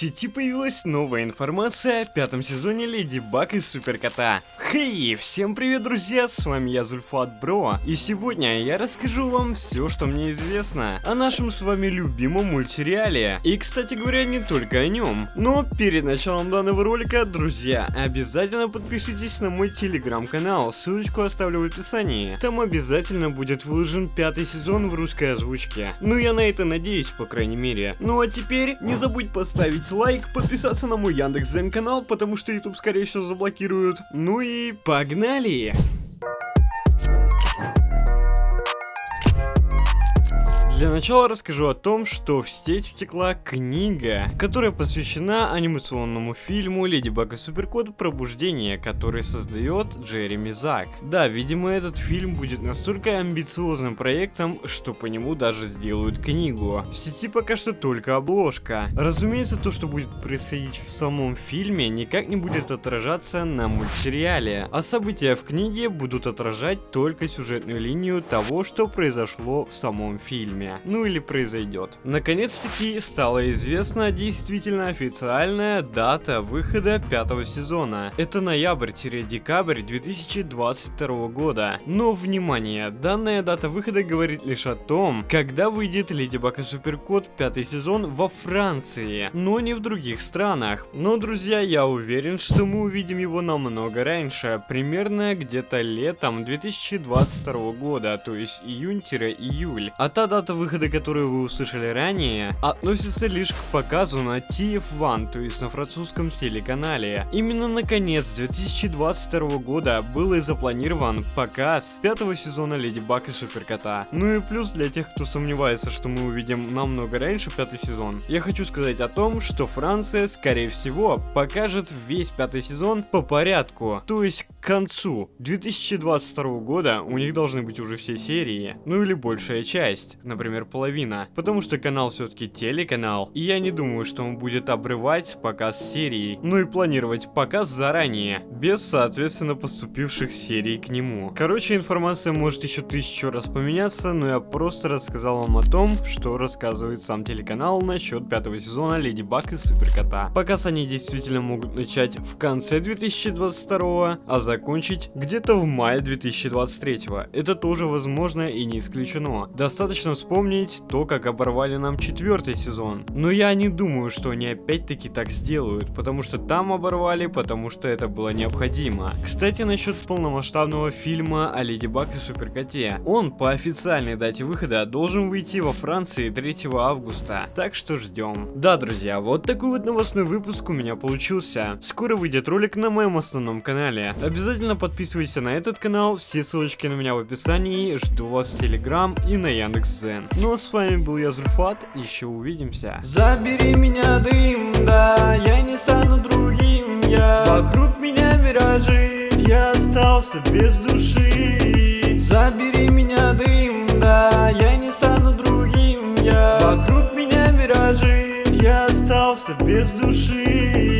сети появилась новая информация о пятом сезоне Леди Баг и Суперкота. Хей, всем привет, друзья, с вами я, Зульфат Бро, и сегодня я расскажу вам все, что мне известно о нашем с вами любимом мультсериале. И, кстати говоря, не только о нем. Но перед началом данного ролика, друзья, обязательно подпишитесь на мой телеграм-канал, ссылочку оставлю в описании. Там обязательно будет выложен пятый сезон в русской озвучке. Ну, я на это надеюсь, по крайней мере. Ну, а теперь не забудь поставить лайк, подписаться на мой Яндекс.Зен канал, потому что YouTube скорее всего заблокируют. Ну и погнали! Для начала расскажу о том, что в сеть утекла книга, которая посвящена анимационному фильму Леди Баг и Суперкот Пробуждение, который создает Джереми Зак. Да, видимо этот фильм будет настолько амбициозным проектом, что по нему даже сделают книгу. В сети пока что только обложка. Разумеется, то, что будет происходить в самом фильме, никак не будет отражаться на мультсериале, а события в книге будут отражать только сюжетную линию того, что произошло в самом фильме ну или произойдет. Наконец-таки стала известна действительно официальная дата выхода пятого сезона. Это ноябрь-декабрь 2022 года. Но, внимание, данная дата выхода говорит лишь о том, когда выйдет Леди Баг и Суперкот пятый сезон во Франции, но не в других странах. Но, друзья, я уверен, что мы увидим его намного раньше, примерно где-то летом 2022 года, то есть июнь-июль. А та дата выхода, которую вы услышали ранее, относится лишь к показу на TF1, то есть на французском телеканале. Именно на конец 2022 года был и запланирован показ пятого сезона Леди Баг и Суперкота. Ну и плюс для тех, кто сомневается, что мы увидим намного раньше пятый сезон, я хочу сказать о том, что Франция, скорее всего, покажет весь пятый сезон по порядку, то есть к концу 2022 года у них должны быть уже все серии, ну или большая часть, например половина. Потому что канал все-таки телеканал, и я не думаю, что он будет обрывать показ серии, ну и планировать показ заранее, без, соответственно, поступивших серий к нему. Короче, информация может еще тысячу раз поменяться, но я просто рассказал вам о том, что рассказывает сам телеканал насчет пятого сезона Леди Баг и Суперкота. Показ они действительно могут начать в конце 2022, а закончить где-то в мае 2023. Это тоже возможно и не исключено. Достаточно вспомнить то, как оборвали нам четвертый сезон. Но я не думаю, что они опять-таки так сделают, потому что там оборвали, потому что это было необходимо. Кстати, насчет полномасштабного фильма о Леди Баг и Суперкоте. Он по официальной дате выхода должен выйти во Франции 3 августа, так что ждем. Да, друзья, вот такой вот новостной выпуск у меня получился. Скоро выйдет ролик на моем основном канале. Обязательно подписывайся на этот канал, все ссылочки на меня в описании, жду вас в Телеграм и на Яндекс.Зен. Ну а с вами был я, Зульфат, еще увидимся. Забери меня, дым, да, я не стану другим, я Вокруг меня миражи, я остался без души Забери меня, дым, да, я не стану другим, я Вокруг меня миражи, я остался без души